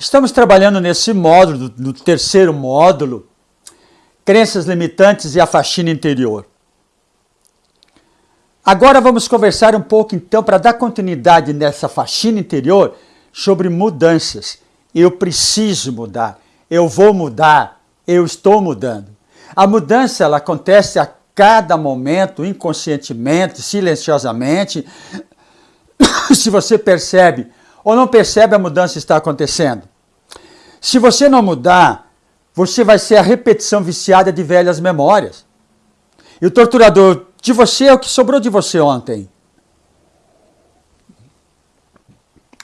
Estamos trabalhando nesse módulo, no terceiro módulo, crenças limitantes e a faxina interior. Agora vamos conversar um pouco, então, para dar continuidade nessa faxina interior, sobre mudanças. Eu preciso mudar, eu vou mudar, eu estou mudando. A mudança ela acontece a cada momento, inconscientemente, silenciosamente. Se você percebe ou não percebe, a mudança está acontecendo. Se você não mudar, você vai ser a repetição viciada de velhas memórias. E o torturador de você é o que sobrou de você ontem.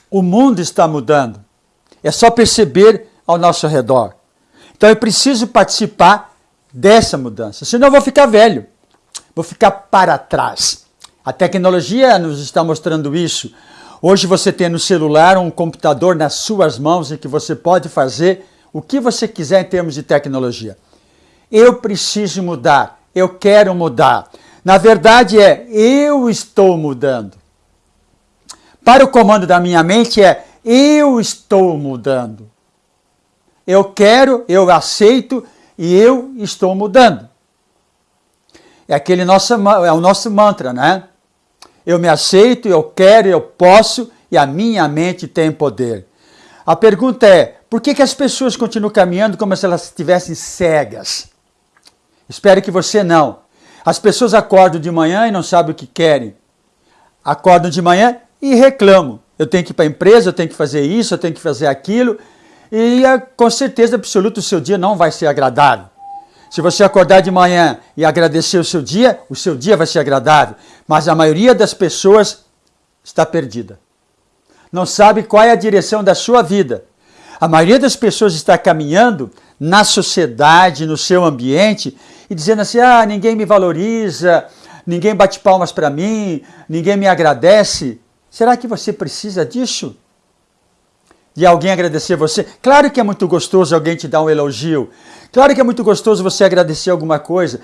O mundo está mudando. É só perceber ao nosso redor. Então eu preciso participar dessa mudança, senão eu vou ficar velho, vou ficar para trás. A tecnologia nos está mostrando isso. Hoje você tem no celular um computador nas suas mãos em que você pode fazer o que você quiser em termos de tecnologia. Eu preciso mudar, eu quero mudar. Na verdade é eu estou mudando. Para o comando da minha mente é eu estou mudando. Eu quero, eu aceito e eu estou mudando. É aquele nosso, é o nosso mantra, né? Eu me aceito, eu quero, eu posso e a minha mente tem poder. A pergunta é: por que, que as pessoas continuam caminhando como se elas estivessem cegas? Espero que você não. As pessoas acordam de manhã e não sabem o que querem. Acordam de manhã e reclamam. Eu tenho que ir para a empresa, eu tenho que fazer isso, eu tenho que fazer aquilo. E ah, com certeza absoluta o seu dia não vai ser agradável. Se você acordar de manhã e agradecer o seu dia, o seu dia vai ser agradável. Mas a maioria das pessoas está perdida. Não sabe qual é a direção da sua vida. A maioria das pessoas está caminhando na sociedade, no seu ambiente, e dizendo assim: ah, ninguém me valoriza, ninguém bate palmas para mim, ninguém me agradece. Será que você precisa disso? De alguém agradecer você? Claro que é muito gostoso alguém te dar um elogio. Claro que é muito gostoso você agradecer alguma coisa.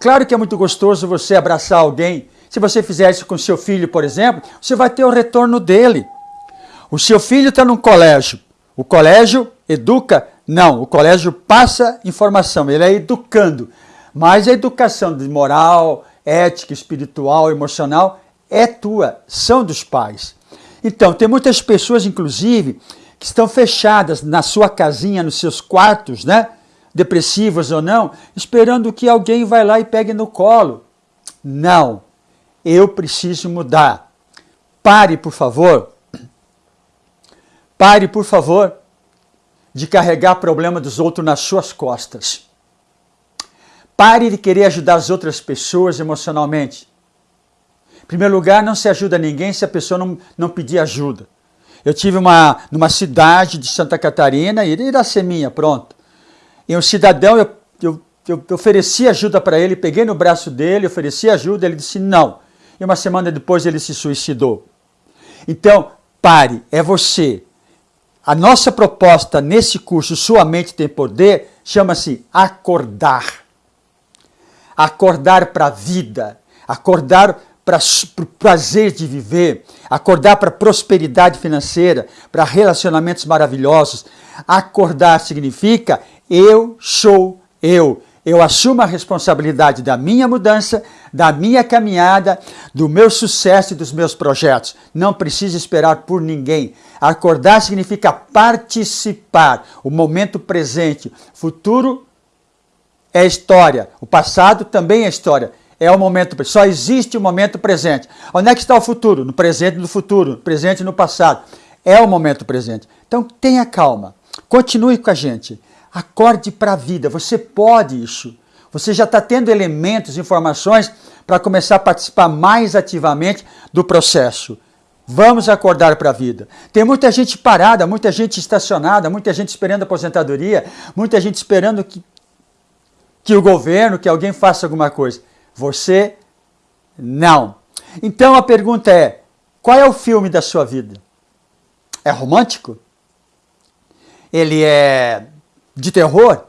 Claro que é muito gostoso você abraçar alguém. Se você fizer isso com seu filho, por exemplo, você vai ter o retorno dele. O seu filho está num colégio. O colégio educa? Não, o colégio passa informação, ele é educando. Mas a educação de moral, ética, espiritual, emocional é tua, são dos pais. Então, tem muitas pessoas, inclusive, que estão fechadas na sua casinha, nos seus quartos, né? Depressivas ou não, esperando que alguém vai lá e pegue no colo. Não, eu preciso mudar. Pare, por favor. Pare, por favor, de carregar problema dos outros nas suas costas. Pare de querer ajudar as outras pessoas emocionalmente. Em primeiro lugar, não se ajuda ninguém se a pessoa não, não pedir ajuda. Eu tive uma numa cidade de Santa Catarina, Iraceminha, pronto. E um cidadão, eu, eu, eu ofereci ajuda para ele, peguei no braço dele, ofereci ajuda, ele disse não. E uma semana depois ele se suicidou. Então, pare, é você. A nossa proposta nesse curso, Sua Mente Tem Poder, chama-se acordar. Acordar para a vida, acordar para o prazer de viver, acordar para prosperidade financeira, para relacionamentos maravilhosos. Acordar significa eu sou eu. Eu assumo a responsabilidade da minha mudança, da minha caminhada, do meu sucesso e dos meus projetos. Não preciso esperar por ninguém. Acordar significa participar. O momento presente. Futuro é história. O passado também é história é o momento, só existe o momento presente. Onde é que está o futuro? No presente no futuro, presente no passado. É o momento presente. Então tenha calma, continue com a gente, acorde para a vida, você pode isso. Você já está tendo elementos, informações para começar a participar mais ativamente do processo. Vamos acordar para a vida. Tem muita gente parada, muita gente estacionada, muita gente esperando aposentadoria, muita gente esperando que, que o governo, que alguém faça alguma coisa. Você não. Então a pergunta é: qual é o filme da sua vida? É romântico? Ele é de terror?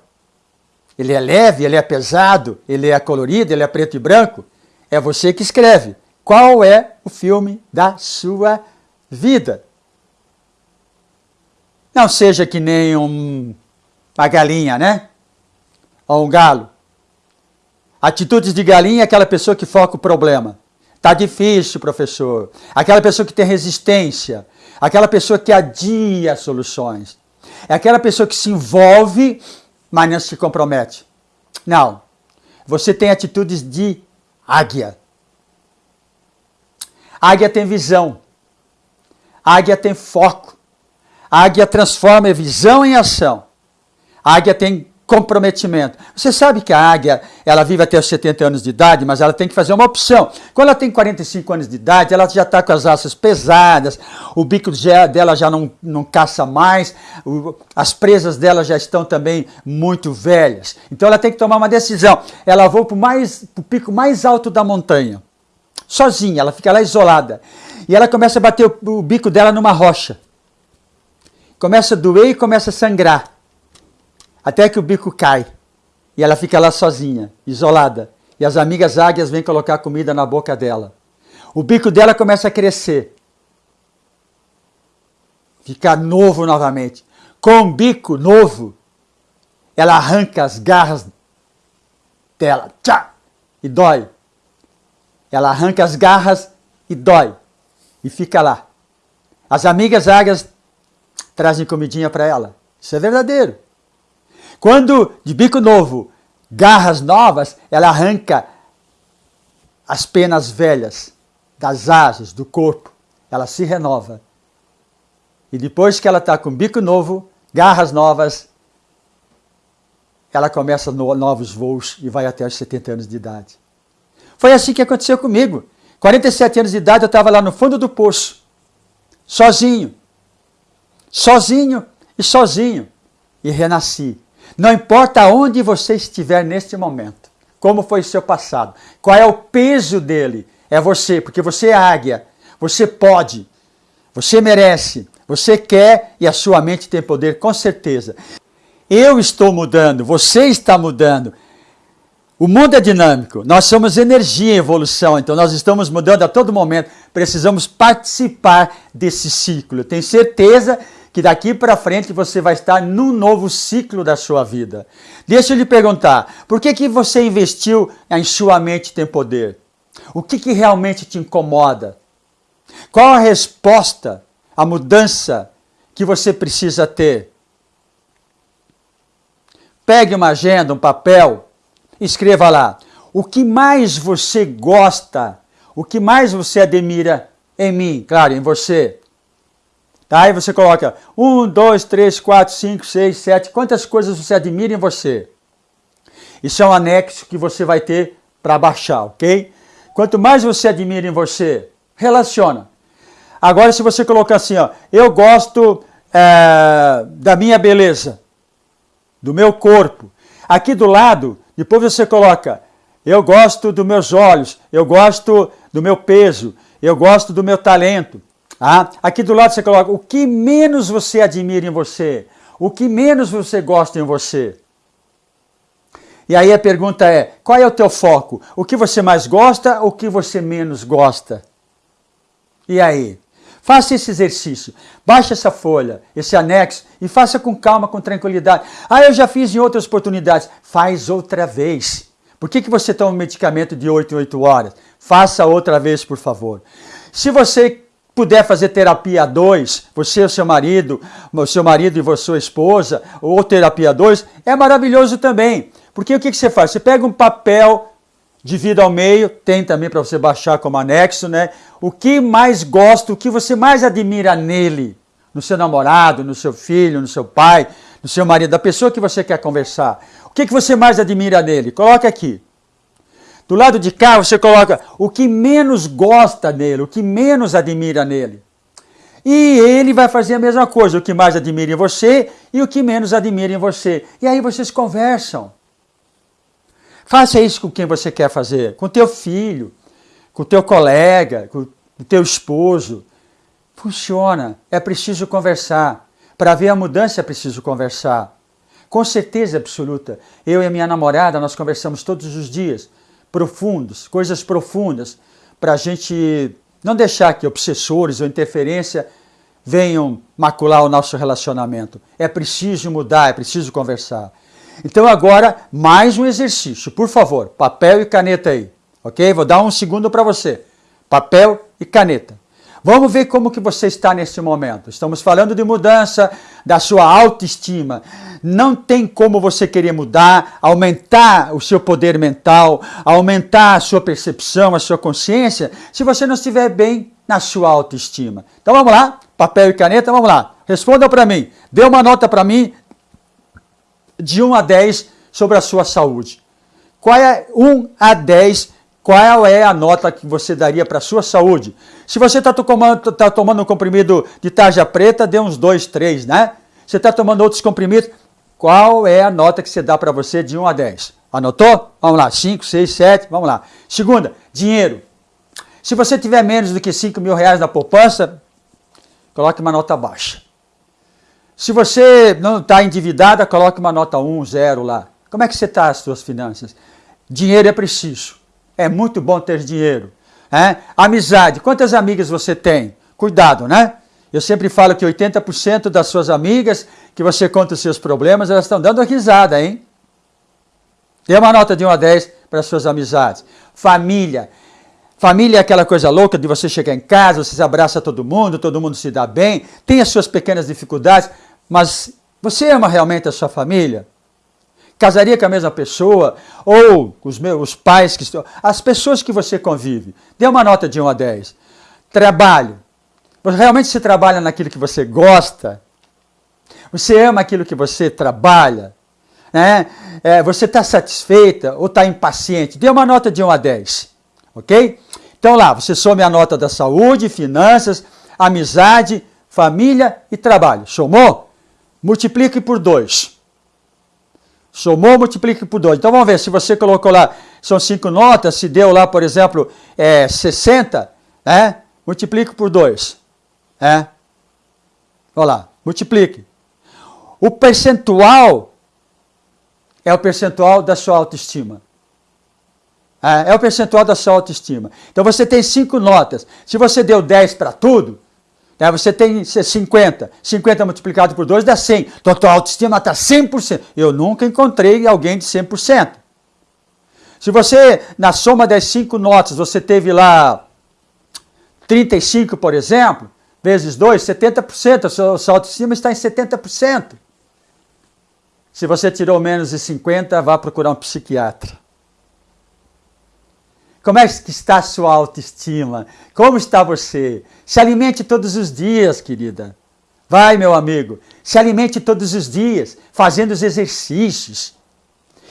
Ele é leve, ele é pesado, ele é colorido, ele é preto e branco? É você que escreve. Qual é o filme da sua vida? Não seja que nem um, uma galinha, né? Ou um galo. Atitudes de galinha é aquela pessoa que foca o problema. Tá difícil, professor. Aquela pessoa que tem resistência. Aquela pessoa que adia soluções. É aquela pessoa que se envolve, mas não se compromete. Não. Você tem atitudes de águia. Águia tem visão. Águia tem foco. Águia transforma a visão em ação. Águia tem comprometimento. Você sabe que a águia, ela vive até os 70 anos de idade, mas ela tem que fazer uma opção. Quando ela tem 45 anos de idade, ela já está com as asas pesadas, o bico dela já não, não caça mais, as presas dela já estão também muito velhas. Então ela tem que tomar uma decisão. Ela voa para o pico mais alto da montanha, sozinha, ela fica lá isolada. E ela começa a bater o, o bico dela numa rocha. Começa a doer e começa a sangrar até que o bico cai e ela fica lá sozinha, isolada. E as amigas águias vêm colocar comida na boca dela. O bico dela começa a crescer, ficar novo novamente. Com um bico novo, ela arranca as garras dela, tchá, e dói. Ela arranca as garras e dói, e fica lá. As amigas águias trazem comidinha para ela. Isso é verdadeiro. Quando de bico novo, garras novas, ela arranca as penas velhas das asas, do corpo. Ela se renova. E depois que ela está com bico novo, garras novas, ela começa no, novos voos e vai até os 70 anos de idade. Foi assim que aconteceu comigo. 47 anos de idade, eu estava lá no fundo do poço, sozinho. Sozinho e sozinho. E renasci. Não importa onde você estiver neste momento, como foi seu passado, qual é o peso dele, é você, porque você é águia, você pode, você merece, você quer e a sua mente tem poder, com certeza. Eu estou mudando, você está mudando. O mundo é dinâmico, nós somos energia em evolução, então nós estamos mudando a todo momento, precisamos participar desse ciclo. Eu tenho certeza que daqui para frente você vai estar num novo ciclo da sua vida. Deixa eu lhe perguntar, por que, que você investiu em sua mente tem poder? O que, que realmente te incomoda? Qual a resposta, a mudança que você precisa ter? Pegue uma agenda, um papel, escreva lá. O que mais você gosta, o que mais você admira em mim, claro, em você. Tá? Aí você coloca 1, 2, 3, 4, 5, 6, 7, quantas coisas você admira em você. Isso é um anexo que você vai ter para baixar, ok? Quanto mais você admira em você, relaciona. Agora, se você colocar assim, ó, eu gosto é, da minha beleza, do meu corpo. Aqui do lado, depois você coloca, eu gosto dos meus olhos, eu gosto do meu peso, eu gosto do meu talento, ah, aqui do lado você coloca o que menos você admira em você, o que menos você gosta em você. E aí a pergunta é: qual é o teu foco? O que você mais gosta ou o que você menos gosta? E aí? Faça esse exercício, baixe essa folha, esse anexo e faça com calma, com tranquilidade. Ah, eu já fiz em outras oportunidades. Faz outra vez. Por que, que você toma um medicamento de 8 em 8 horas? Faça outra vez, por favor. Se você puder fazer terapia a dois, você e o seu marido, o seu marido e a sua esposa, ou terapia a dois, é maravilhoso também. Porque o que, você faz? Você pega um papel, divide ao meio, tem também para você baixar como anexo, né? O que mais gosta, o que você mais admira nele, no seu namorado, no seu filho, no seu pai, no seu marido, da pessoa que você quer conversar. O que, que você mais admira nele? Coloque aqui. Do lado de cá você coloca o que menos gosta nele, o que menos admira nele. E ele vai fazer a mesma coisa, o que mais admira em você e o que menos admira em você. E aí vocês conversam. Faça isso com quem você quer fazer, com teu filho, com teu colega, com o teu esposo. Funciona, é preciso conversar. Para ver a mudança é preciso conversar. Com certeza absoluta, eu e a minha namorada, nós conversamos todos os dias profundos, coisas profundas, para a gente não deixar que obsessores ou interferência venham macular o nosso relacionamento. É preciso mudar, é preciso conversar. Então agora, mais um exercício. Por favor, papel e caneta aí. Ok? Vou dar um segundo para você. Papel e caneta. Vamos ver como que você está nesse momento. Estamos falando de mudança da sua autoestima. Não tem como você querer mudar, aumentar o seu poder mental, aumentar a sua percepção, a sua consciência, se você não estiver bem na sua autoestima. Então vamos lá, papel e caneta, vamos lá. Respondam para mim. Dê uma nota para mim de 1 a 10 sobre a sua saúde. Qual é 1 a 10 qual é a nota que você daria para a sua saúde? Se você está tomando, tá tomando um comprimido de tarja preta, dê uns 2, 3, né? Você está tomando outros comprimidos, qual é a nota que você dá para você de 1 a 10? Anotou? Vamos lá, 5, 6, 7, vamos lá. Segunda, dinheiro. Se você tiver menos do que 5 mil reais na poupança, coloque uma nota baixa. Se você não está endividada, coloque uma nota 1, 0 lá. Como é que você está as suas finanças? Dinheiro é preciso. É muito bom ter dinheiro. É? Amizade. Quantas amigas você tem? Cuidado, né? Eu sempre falo que 80% das suas amigas que você conta os seus problemas, elas estão dando risada, hein? Dê uma nota de 1 a 10 para as suas amizades. Família. Família é aquela coisa louca de você chegar em casa, você abraça todo mundo, todo mundo se dá bem, tem as suas pequenas dificuldades, mas você ama realmente a sua família? Casaria com a mesma pessoa? Ou os meus pais que estão. As pessoas que você convive. Dê uma nota de 1 a 10. Trabalho. Realmente você trabalha naquilo que você gosta? Você ama aquilo que você trabalha? Né? É, você está satisfeita ou está impaciente? Dê uma nota de 1 a 10. Ok? Então lá, você some a nota da saúde, finanças, amizade, família e trabalho. Somou? Multiplique por 2. Somou, multiplique por 2. Então vamos ver, se você colocou lá, são 5 notas, se deu lá, por exemplo, é, 60, né? multiplique por 2. É. Olha lá, multiplique. O percentual é o percentual da sua autoestima. É, é o percentual da sua autoestima. Então você tem 5 notas. Se você deu 10 para tudo, né? Você tem 50, 50 multiplicado por 2 dá 100. Então tua autoestima está 100%. Eu nunca encontrei alguém de 100%. Se você, na soma das 5 notas, você teve lá 35, por exemplo, vezes 2, 70%, a sua, a sua autoestima está em 70%. Se você tirou menos de 50, vá procurar um psiquiatra. Como é que está a sua autoestima? Como está você? Se alimente todos os dias, querida. Vai, meu amigo, se alimente todos os dias, fazendo os exercícios.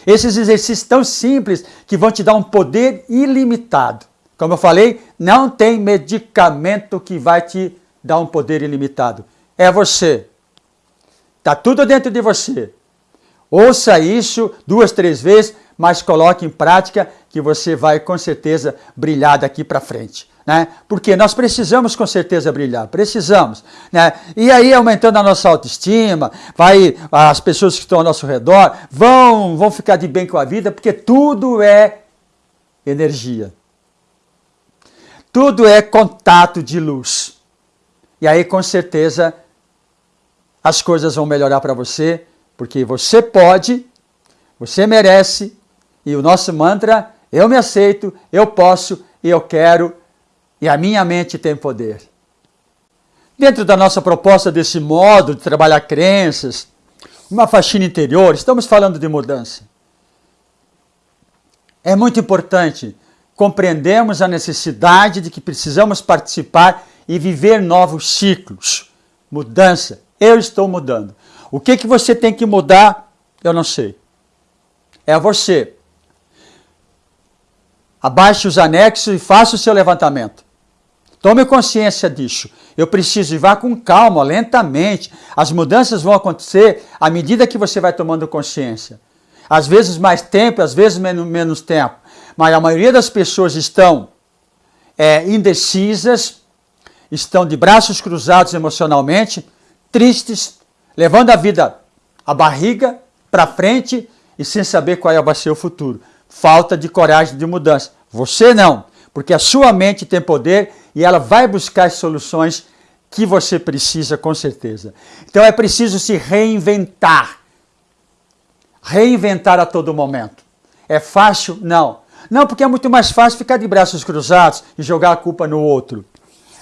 Esses exercícios tão simples que vão te dar um poder ilimitado. Como eu falei, não tem medicamento que vai te dar um poder ilimitado. É você. Está tudo dentro de você. Ouça isso duas, três vezes mas coloque em prática que você vai com certeza brilhar daqui para frente. Né? Porque nós precisamos com certeza brilhar, precisamos. Né? E aí, aumentando a nossa autoestima, vai, as pessoas que estão ao nosso redor vão, vão ficar de bem com a vida, porque tudo é energia. Tudo é contato de luz. E aí, com certeza, as coisas vão melhorar para você, porque você pode, você merece e o nosso mantra, eu me aceito, eu posso e eu quero, e a minha mente tem poder. Dentro da nossa proposta desse modo de trabalhar crenças, uma faxina interior, estamos falando de mudança. É muito importante compreendermos a necessidade de que precisamos participar e viver novos ciclos. Mudança. Eu estou mudando. O que, que você tem que mudar? Eu não sei. É você. Abaixe os anexos e faça o seu levantamento. Tome consciência disso. Eu preciso ir vá com calma, lentamente. As mudanças vão acontecer à medida que você vai tomando consciência. Às vezes mais tempo, às vezes menos, tempo. Mas a maioria das pessoas estão é, indecisas, estão de braços cruzados emocionalmente, tristes, levando a vida, a barriga para frente e sem saber qual vai ser o futuro falta de coragem de mudança. Você não, porque a sua mente tem poder e ela vai buscar as soluções que você precisa, com certeza. Então é preciso se reinventar. Reinventar a todo momento. É fácil? Não. Não, porque é muito mais fácil ficar de braços cruzados e jogar a culpa no outro.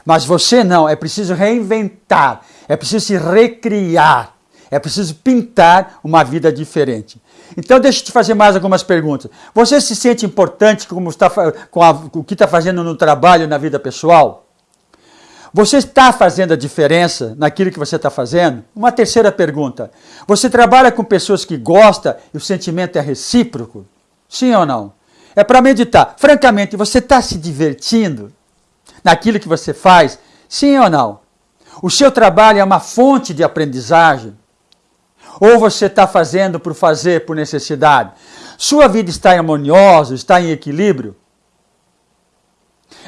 Mas você não, é preciso reinventar, é preciso se recriar, é preciso pintar uma vida diferente. Então, deixa eu te fazer mais algumas perguntas. Você se sente importante como está, com, a, com o que está fazendo no trabalho, na vida pessoal? Você está fazendo a diferença naquilo que você está fazendo? Uma terceira pergunta. Você trabalha com pessoas que gostam e o sentimento é recíproco? Sim ou não? É para meditar. Francamente, você está se divertindo naquilo que você faz? Sim ou não? O seu trabalho é uma fonte de aprendizagem? Ou você está fazendo por fazer, por necessidade? Sua vida está harmoniosa, está em equilíbrio?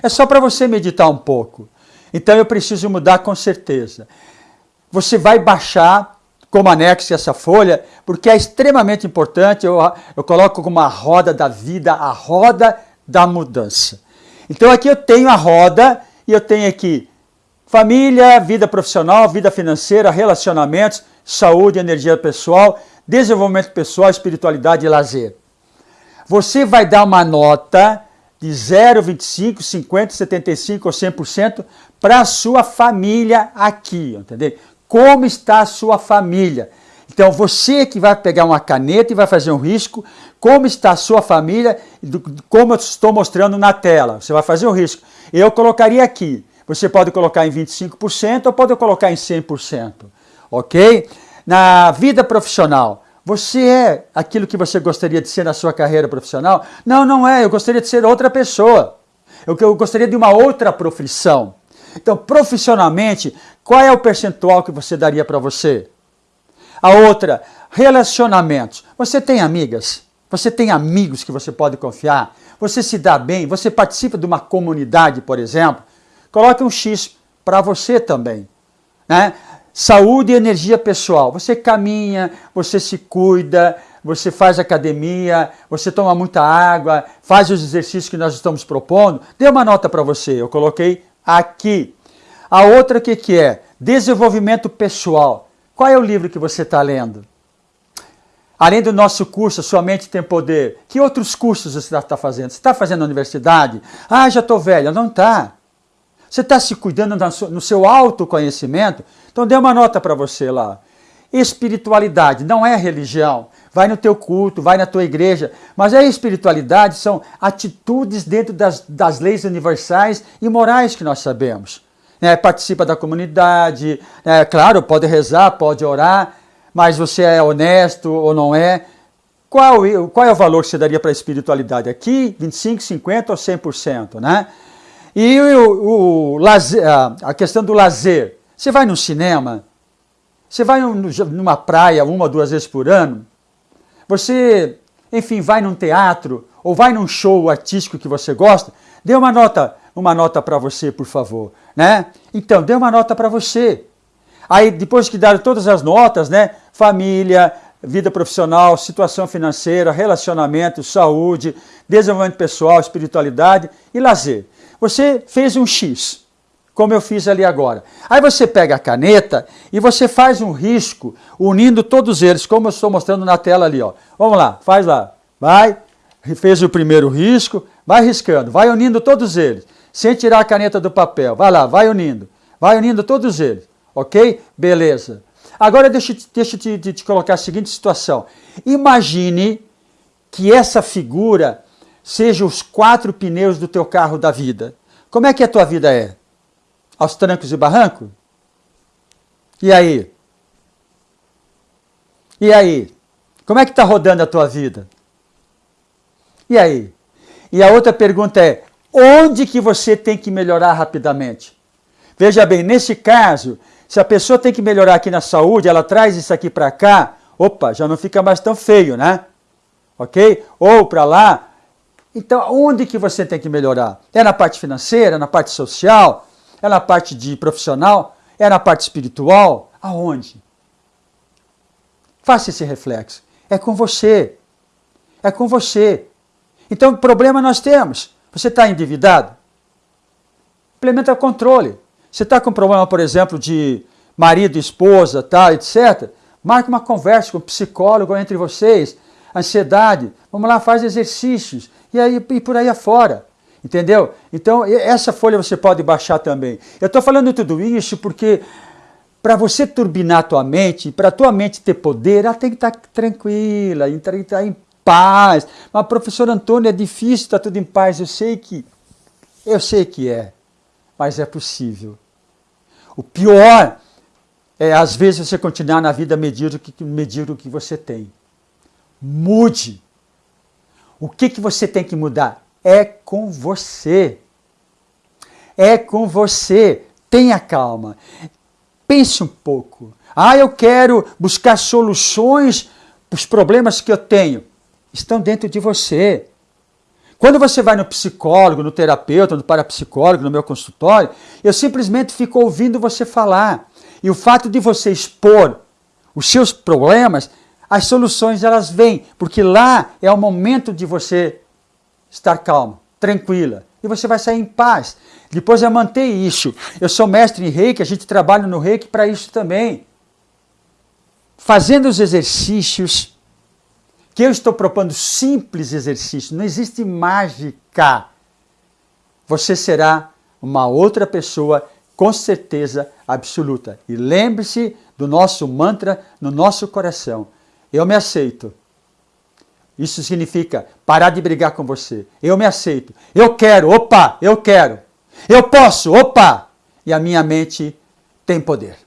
É só para você meditar um pouco. Então eu preciso mudar com certeza. Você vai baixar como anexo essa folha, porque é extremamente importante. Eu, eu coloco como a roda da vida, a roda da mudança. Então aqui eu tenho a roda e eu tenho aqui família, vida profissional, vida financeira, relacionamentos saúde, energia pessoal, desenvolvimento pessoal, espiritualidade e lazer. Você vai dar uma nota de 0, 25, 50, 75 ou 100% para a sua família aqui, entendeu? Como está a sua família? Então você que vai pegar uma caneta e vai fazer um risco, como está a sua família, como eu estou mostrando na tela. Você vai fazer um risco. Eu colocaria aqui. Você pode colocar em 25% ou pode colocar em 100% ok? Na vida profissional, você é aquilo que você gostaria de ser na sua carreira profissional? Não, não é. Eu gostaria de ser outra pessoa. Eu, eu gostaria de uma outra profissão. Então, profissionalmente, qual é o percentual que você daria para você? A outra, relacionamentos. Você tem amigas? Você tem amigos que você pode confiar? Você se dá bem? Você participa de uma comunidade, por exemplo? Coloque um X para você também. Né? Saúde e energia pessoal. Você caminha, você se cuida, você faz academia, você toma muita água, faz os exercícios que nós estamos propondo. Dê uma nota para você, eu coloquei aqui. A outra que, que é? Desenvolvimento pessoal. Qual é o livro que você está lendo? Além do nosso curso, Sua Mente Tem Poder, que outros cursos você está fazendo? Você está fazendo universidade? Ah, já estou velha. Não está. Você está se cuidando no seu autoconhecimento? Então dê uma nota para você lá. Espiritualidade não é religião. Vai no teu culto, vai na tua igreja. Mas a espiritualidade são atitudes dentro das, das leis universais e morais que nós sabemos. É, participa da comunidade, é, claro, pode rezar, pode orar, mas você é honesto ou não é? Qual, qual é o valor que você daria para a espiritualidade? Aqui, 25, 50 ou 100%, né? E o, o lazer, a questão do lazer. Você vai no cinema? Você vai numa praia uma duas vezes por ano? Você, enfim, vai num teatro ou vai num show artístico que você gosta? Dê uma nota, uma nota para você, por favor, né? Então, dê uma nota para você. Aí, depois que dar todas as notas, né? Família, vida profissional, situação financeira, relacionamento, saúde, desenvolvimento pessoal, espiritualidade e lazer. Você fez um X, como eu fiz ali agora. Aí você pega a caneta e você faz um risco unindo todos eles, como eu estou mostrando na tela ali. Ó. Vamos lá, faz lá. Vai, fez o primeiro risco, vai riscando, vai unindo todos eles, sem tirar a caneta do papel. Vai lá, vai unindo, vai unindo todos eles. Ok? Beleza. Agora deixa, deixa eu te, te colocar a seguinte situação. Imagine que essa figura seja os quatro pneus do teu carro da vida. Como é que a tua vida é? Aos trancos e barrancos? E aí? E aí? Como é que está rodando a tua vida? E aí? E a outra pergunta é: onde que você tem que melhorar rapidamente? Veja bem, nesse caso, se a pessoa tem que melhorar aqui na saúde, ela traz isso aqui para cá, opa, já não fica mais tão feio, né? Ok? Ou para lá, então, onde que você tem que melhorar? É na parte financeira, na parte social, é na parte de profissional, é na parte espiritual? Aonde? Faça esse reflexo. É com você. É com você. Então, problema nós temos. Você está endividado? Implementa controle. Você está com problema, por exemplo, de marido, esposa, tal, etc. Marque uma conversa com o psicólogo entre vocês. Ansiedade, vamos lá, faz exercícios. E aí e por aí afora. Entendeu? Então, essa folha você pode baixar também. Eu estou falando tudo isso porque para você turbinar a tua mente, para a tua mente ter poder, ela tem que estar tá tranquila, tem que estar em paz. Mas, professor Antônio, é difícil estar tá tudo em paz. Eu sei que, eu sei que é, mas é possível. O pior é, às vezes, você continuar na vida que, medíocre que você tem. Mude. O que, que você tem que mudar? É com você. É com você. Tenha calma. Pense um pouco. Ah, eu quero buscar soluções para os problemas que eu tenho. Estão dentro de você. Quando você vai no psicólogo, no terapeuta, no parapsicólogo, no meu consultório, eu simplesmente fico ouvindo você falar. E o fato de você expor os seus problemas, as soluções elas vêm, porque lá é o momento de você estar calmo, tranquila, e você vai sair em paz. Depois eu manter isso. Eu sou mestre em reiki, a gente trabalha no reiki para isso também. Fazendo os exercícios, que eu estou propondo simples exercícios, não existe mágica. Você será uma outra pessoa com certeza absoluta. E lembre-se do nosso mantra no nosso coração. Eu me aceito. Isso significa parar de brigar com você. Eu me aceito. Eu quero, opa, eu quero. Eu posso, opa. E a minha mente tem poder.